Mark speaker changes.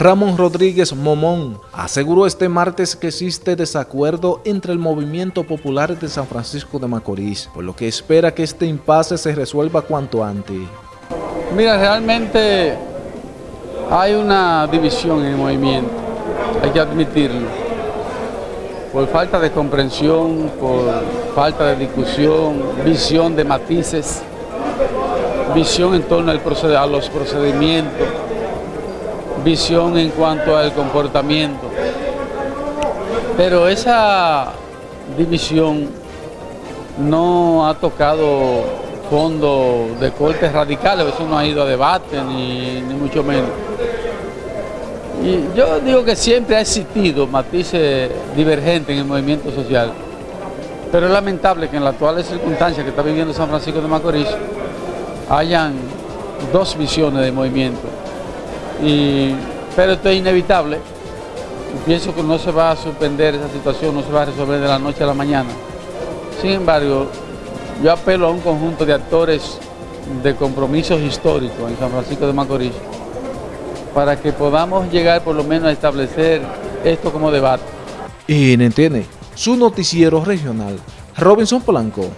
Speaker 1: Ramón Rodríguez Momón aseguró este martes que existe desacuerdo entre el movimiento popular de San Francisco de Macorís, por lo que espera que este impasse se resuelva cuanto antes.
Speaker 2: Mira, realmente hay una división en el movimiento, hay que admitirlo, por falta de comprensión, por falta de discusión, visión de matices, visión en torno a los procedimientos, visión en cuanto al comportamiento. Pero esa división no ha tocado fondo de cortes radicales, eso no ha ido a debate, ni, mucho menos. Y yo digo que siempre ha existido matices divergentes en el movimiento social, pero es lamentable que en las actuales circunstancias que está viviendo San Francisco de Macorís hayan dos visiones de movimiento pero esto es inevitable. Pienso que no se va a suspender esa situación, no se va a resolver de la noche a la mañana. Sin embargo, yo apelo a un conjunto de actores de compromisos históricos en San Francisco de Macorís para que podamos llegar por lo menos a establecer esto como debate.
Speaker 1: Y entiende, su noticiero regional, Robinson Polanco.